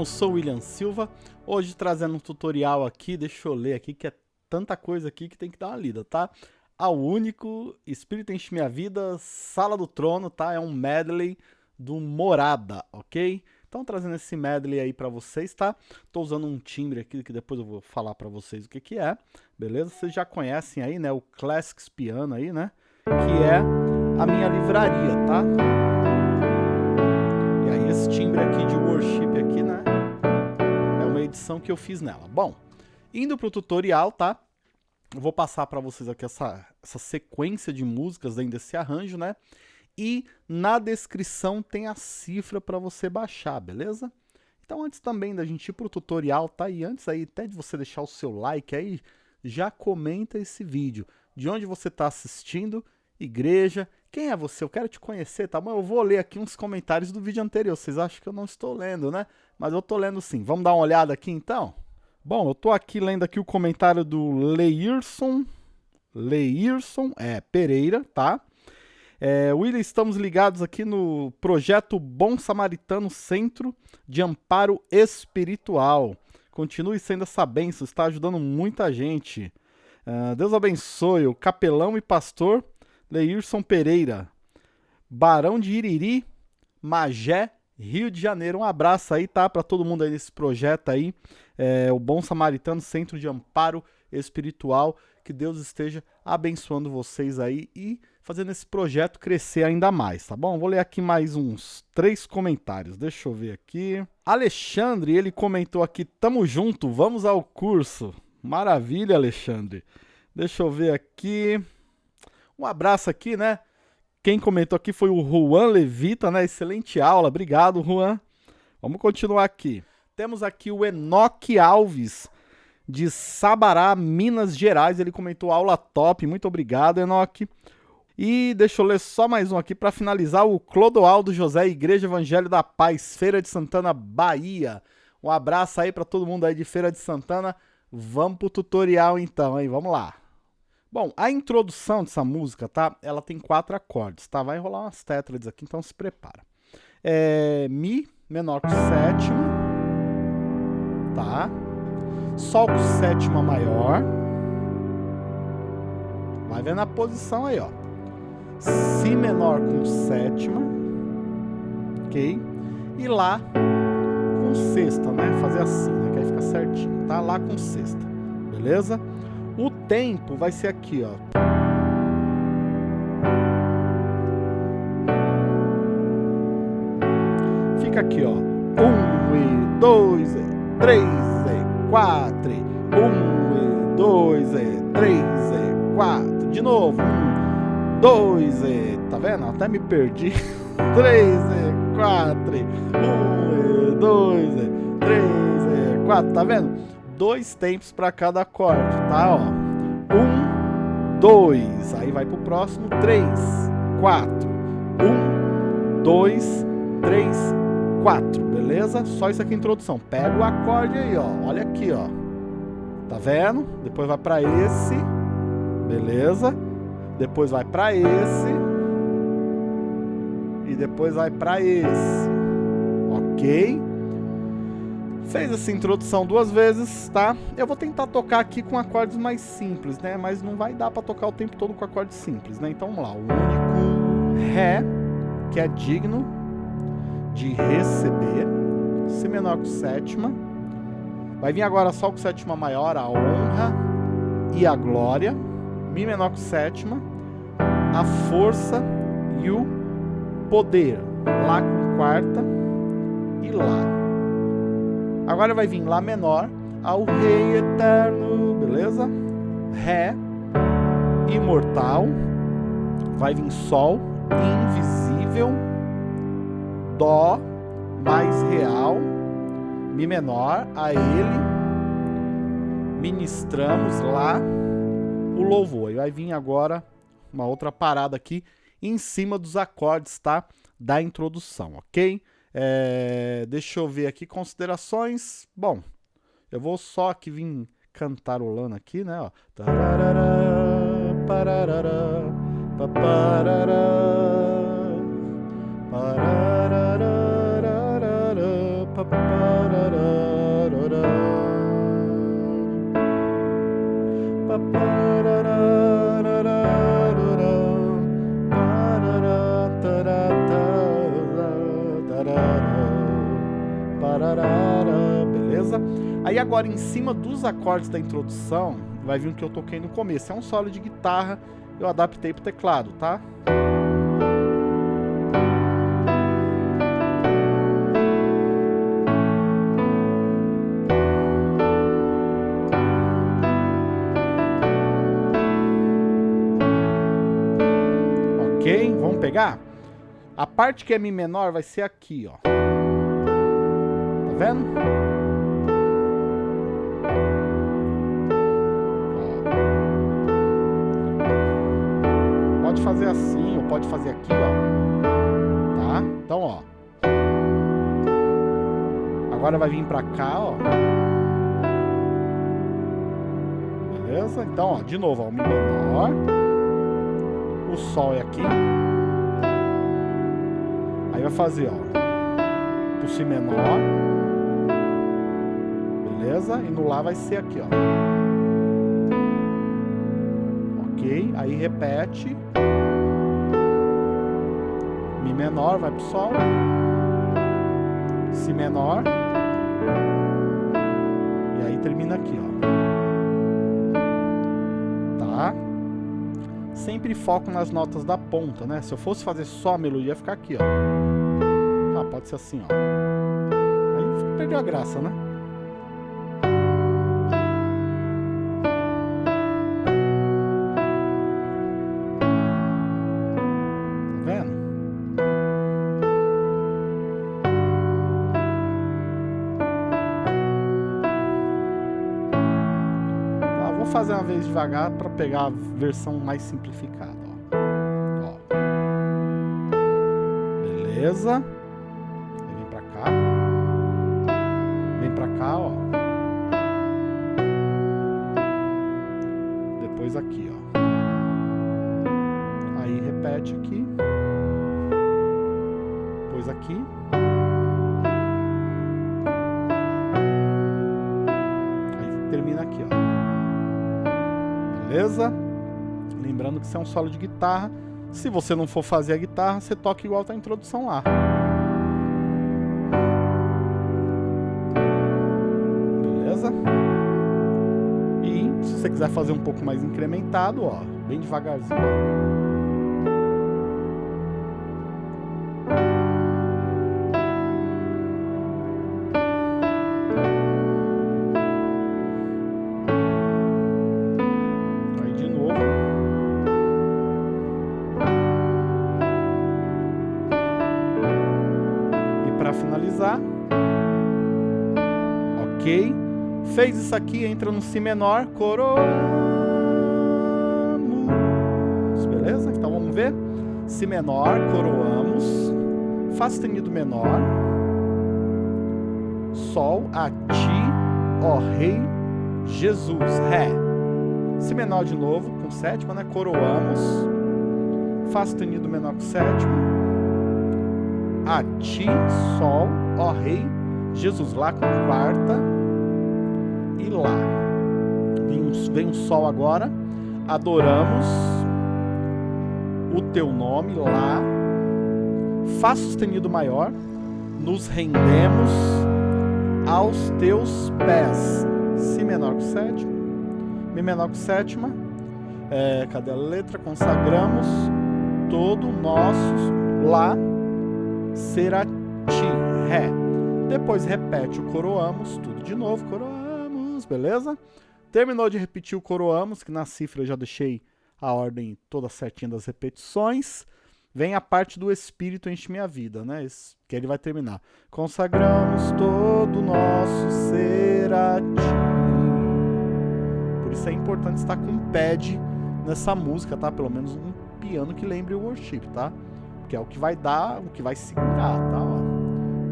Eu sou o William Silva, hoje trazendo um tutorial aqui, deixa eu ler aqui que é tanta coisa aqui que tem que dar uma lida, tá? Ao único, Espírito Enche Minha Vida, Sala do Trono, tá? É um medley do Morada, ok? Então trazendo esse medley aí pra vocês, tá? Tô usando um timbre aqui que depois eu vou falar pra vocês o que que é, beleza? Vocês já conhecem aí, né? O Classics Piano aí, né? Que é a minha livraria, tá? E aí esse timbre aqui de worship aqui, né? Edição que eu fiz nela. Bom, indo pro tutorial, tá? Eu vou passar para vocês aqui essa, essa sequência de músicas dentro desse arranjo, né? E na descrição tem a cifra para você baixar, beleza? Então antes também da gente ir pro tutorial, tá? E antes aí até de você deixar o seu like aí, já comenta esse vídeo. De onde você está assistindo, igreja, quem é você? Eu quero te conhecer, tá bom? Eu vou ler aqui uns comentários do vídeo anterior. Vocês acham que eu não estou lendo, né? Mas eu tô lendo sim. Vamos dar uma olhada aqui então? Bom, eu tô aqui lendo aqui o comentário do Leirson. Leirson, é, Pereira, tá? É, William, estamos ligados aqui no projeto Bom Samaritano Centro de Amparo Espiritual. Continue sendo essa bênção, está ajudando muita gente. Uh, Deus abençoe o capelão e pastor Leirson Pereira, Barão de Iriri, Magé, Rio de Janeiro. Um abraço aí, tá? Para todo mundo aí nesse projeto aí. É, o Bom Samaritano Centro de Amparo Espiritual. Que Deus esteja abençoando vocês aí e fazendo esse projeto crescer ainda mais, tá bom? Vou ler aqui mais uns três comentários. Deixa eu ver aqui. Alexandre, ele comentou aqui: tamo junto, vamos ao curso. Maravilha, Alexandre. Deixa eu ver aqui. Um abraço aqui, né? Quem comentou aqui foi o Juan Levita, né? Excelente aula. Obrigado, Juan. Vamos continuar aqui. Temos aqui o Enoque Alves, de Sabará, Minas Gerais. Ele comentou aula top. Muito obrigado, Enoque. E deixa eu ler só mais um aqui para finalizar. O Clodoaldo José, Igreja Evangelho da Paz, Feira de Santana, Bahia. Um abraço aí para todo mundo aí de Feira de Santana. Vamos pro tutorial então, aí. Vamos lá. Bom, a introdução dessa música, tá? Ela tem quatro acordes, tá? Vai rolar umas tétrades aqui, então se prepara. É Mi menor com sétima, tá? Sol com sétima maior. Vai vendo a posição aí, ó. Si menor com sétima, ok? E Lá com sexta, né? Fazer assim, né? Que aí fica certinho, tá? Lá com sexta, beleza? O tempo vai ser aqui, ó. Fica aqui, ó. Um e dois e três e quatro. Um e dois e três e quatro. De novo. Um, dois e... Tá vendo? Até me perdi. três e quatro. Um e dois e três e quatro. Tá vendo? Dois tempos para cada acorde, tá? Ó, um, dois, aí vai pro próximo, três, quatro, um, dois, três, quatro, beleza? Só isso aqui é introdução. Pega o acorde aí, ó, olha aqui, ó, tá vendo? Depois vai para esse, beleza? Depois vai para esse e depois vai para esse, ok? Fez essa introdução duas vezes, tá? Eu vou tentar tocar aqui com acordes mais simples, né? Mas não vai dar para tocar o tempo todo com acordes simples, né? Então vamos lá. O único Ré, que é digno de receber. Si menor com sétima. Vai vir agora Sol com sétima maior, a honra e a glória. Mi menor com sétima. A força e o poder. Lá com quarta e Lá. Agora vai vir Lá menor ao Rei eterno, beleza? Ré, imortal. Vai vir Sol, invisível. Dó, mais real. Mi menor, a Ele. Ministramos lá o louvor. E vai vir agora uma outra parada aqui em cima dos acordes, tá? Da introdução, ok? É, deixa eu ver aqui, considerações. Bom, eu vou só aqui vir cantarolando aqui, né? Ó. Aí agora em cima dos acordes da introdução, vai vir o que eu toquei no começo. É um solo de guitarra, eu adaptei pro teclado, tá? Ok? Vamos pegar? A parte que é Mi menor vai ser aqui, ó. Tá vendo? Pode fazer assim, ou pode fazer aqui, ó. Tá? Então, ó. Agora vai vir pra cá, ó. Beleza? Então, ó, de novo, ó, o Mi menor. O Sol é aqui. Aí vai fazer, ó, pro Si menor. Beleza? E no Lá vai ser aqui, ó. Ok? Aí repete. Mi menor vai pro Sol. Si menor. E aí termina aqui, ó. Tá? Sempre foco nas notas da ponta, né? Se eu fosse fazer só a melodia, ia ficar aqui, ó. Ah, pode ser assim, ó. Aí perdeu a graça, né? Fazer uma vez devagar para pegar a versão mais simplificada. Ó. Ó. Beleza. Aí vem pra cá. Vem pra cá, ó. Depois aqui, ó. Beleza? Lembrando que isso é um solo de guitarra. Se você não for fazer a guitarra, você toca igual tá a introdução lá. Beleza? E se você quiser fazer um pouco mais incrementado, ó, bem devagarzinho. ó. Ok. Fez isso aqui, entra no Si menor, coroamos. Beleza? Então vamos ver. Si menor, coroamos. Fá sustenido menor. Sol, a ti, ó Rei Jesus, Ré. Si menor de novo, com sétima, né? Coroamos. Fá sustenido menor com sétima. A ti, Sol, ó Rei Jesus, Lá com quarta. E Lá. Vem um, vem um Sol agora. Adoramos o teu nome, Lá. Fá sustenido maior. Nos rendemos aos teus pés. Si menor com sétima. Mi menor com sétima. É, cadê a letra? Consagramos todo nosso Lá será ti, Ré. Depois repete o coroamos, tudo de novo, coroamos, beleza? Terminou de repetir o coroamos, que na cifra eu já deixei a ordem toda certinha das repetições. Vem a parte do Espírito enche minha vida, né? Que ele vai terminar. Consagramos todo nosso ser a ti. Por isso é importante estar com um pad nessa música, tá? Pelo menos um piano que lembre o worship, tá? Que é o que vai dar, o que vai segurar, tá?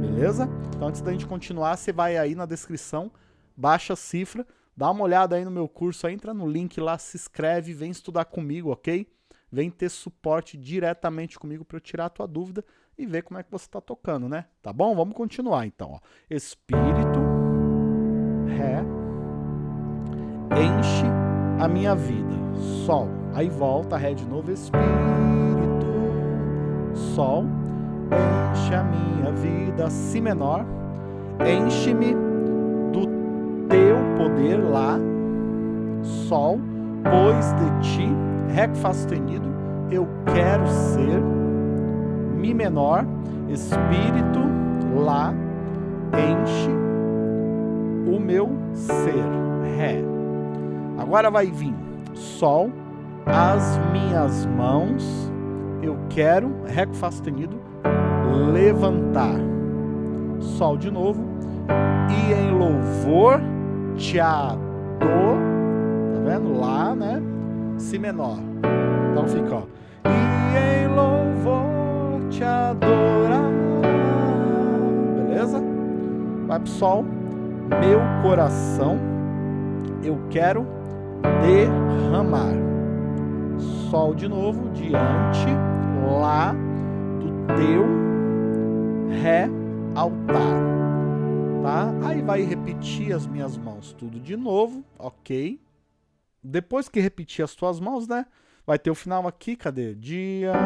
Beleza? Então antes da gente continuar, você vai aí na descrição, baixa a cifra, dá uma olhada aí no meu curso, entra no link lá, se inscreve, vem estudar comigo, ok? Vem ter suporte diretamente comigo para eu tirar a tua dúvida e ver como é que você está tocando, né? Tá bom? Vamos continuar então. Ó. Espírito, Ré, enche a minha vida. Sol. Aí volta, Ré de novo. Espírito, Sol, a minha vida. Si menor, enche-me do poder, Lá, Sol, pois de ti, Ré Fá sustenido, eu quero ser, Mi menor, Espírito, Lá, enche o meu ser, Ré. Agora vai vir Sol, as minhas mãos, eu quero, Ré com Fá sustenido, levantar. Sol de novo. E em louvor te adoro. Tá vendo? Lá, né? Si menor. Então fica, ó. E em louvor te adorar. Beleza? Vai pro Sol. Meu coração eu quero derramar. Sol de novo, diante, Lá do teu Ré altar. Tá? Aí vai repetir as minhas mãos tudo de novo, ok? Depois que repetir as tuas mãos, né? Vai ter o final aqui, cadê? Diante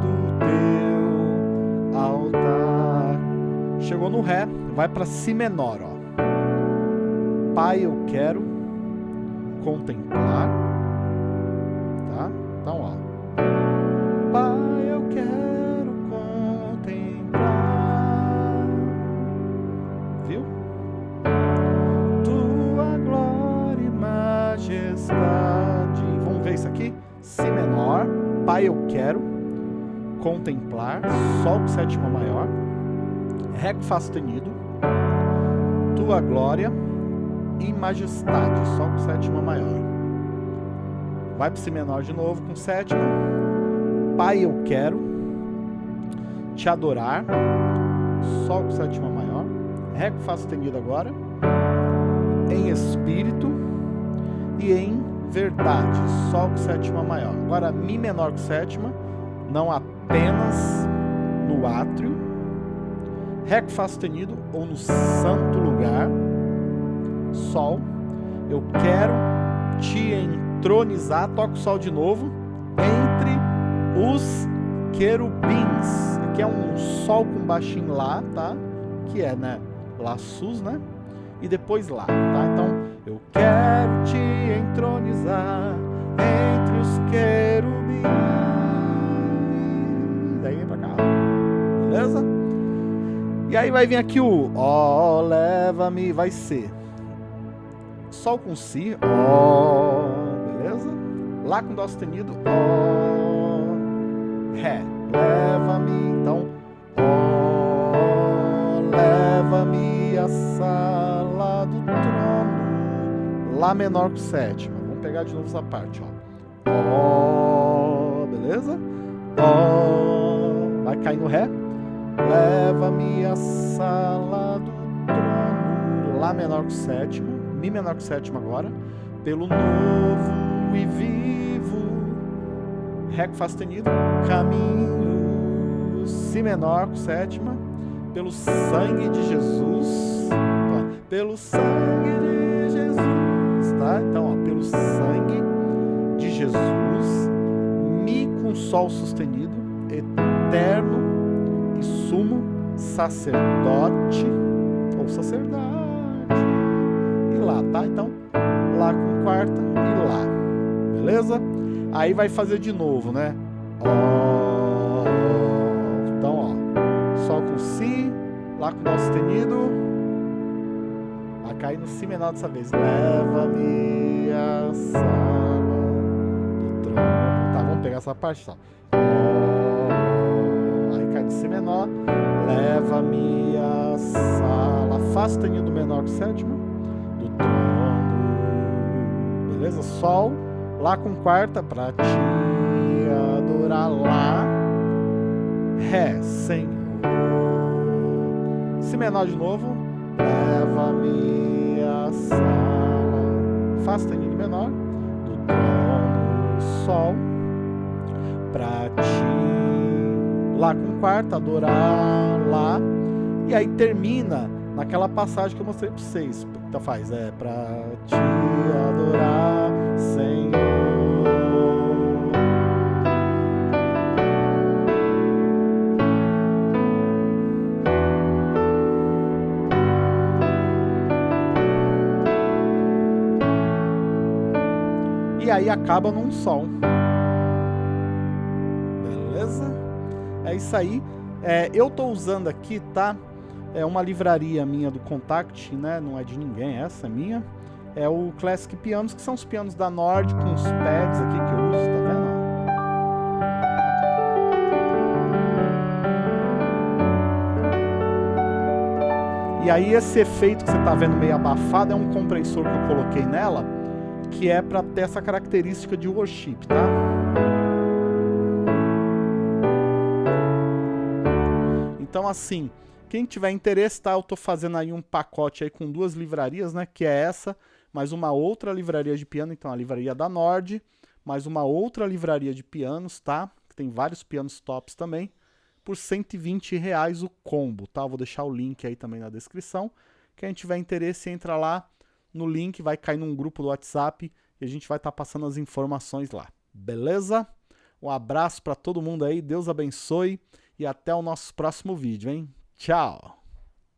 do teu altar. Chegou no Ré, vai para Si menor, ó. Pai, eu quero contemplar, tá? Então, ó. Pai, eu quero contemplar, Sol com sétima maior, Ré com Fá sustenido, Tua glória e majestade, Sol com sétima maior. Vai para Si menor de novo com sétima. Pai, eu quero te adorar, Sol com sétima maior. Ré com Fá sustenido agora. Em espírito e em verdade, Sol com sétima maior. Agora Mi menor com sétima, não apenas no átrio. Ré com Fá sustenido ou no santo lugar Sol. Eu quero te entronizar, toca o Sol de novo, entre os querubins. Aqui é um Sol com baixinho Lá, tá? Que é, né? Lá sus, né? E depois Lá, tá? Então, eu quero te E aí vai vir aqui o Ó, leva-me, vai ser Sol com Si, Ó, beleza? Lá com Dó sustenido, Ó, Ré, leva-me, então, Ó, leva-me à sala do trono, Lá menor com sétima, vamos pegar de novo essa parte, ó, Ó, beleza? Ó, vai cair no Ré, leva-me à sala do trono, Lá menor com sétima, Mi menor com sétima agora, pelo novo e vivo, Ré com Fá sustenido, caminho, Si menor com sétima, pelo sangue de Jesus, tá? pelo sangue de Jesus, tá? Então, ó, pelo sangue de Jesus, Mi com Sol sustenido, eterno sumo sacerdote ou sacerdote Lá, tá? Então, Lá com quarta e Lá, beleza? Aí vai fazer de novo, né? Ó, então, ó, Sol com Si, Lá com Dó sustenido, vai cair no Si menor dessa vez. Leva-me à sala do trono. Tá, vamos pegar essa parte, tá? Ó, Si menor, leva-me à sala. Fá sustenido menor com sétima do trono. Beleza? Sol, Lá com quarta para te adorar lá. Ré, Senhor. Si menor de novo. Leva-me à sala. Fá sustenido menor do trono. Sol para ti. Lá com quarta, adorar Lá. E aí termina naquela passagem que eu mostrei para vocês. Então faz, é para te adorar, Senhor. E aí acaba num sol. Isso aí. É, eu tô usando aqui, tá? É uma livraria minha do Contact, né? Não é de ninguém, essa é minha. É o Classic Pianos, que são os pianos da Nord com os pads aqui que eu uso, tá vendo? E aí esse efeito que você tá vendo meio abafado é um compressor que eu coloquei nela, que é para ter essa característica de worship, tá? Então assim, quem tiver interesse, tá? Eu tô fazendo aí um pacote aí com duas livrarias, né? Que é essa, mais uma outra livraria de piano, então a livraria da Nord, mais uma outra livraria de pianos, tá? Tem vários pianos tops também, por 120 reais o combo, tá? vou deixar o link aí também na descrição. Quem tiver interesse, entra lá no link, vai cair num grupo do WhatsApp e a gente vai estar tá passando as informações lá. Beleza? Um abraço para todo mundo aí, Deus abençoe e até o nosso próximo vídeo, hein? Tchau!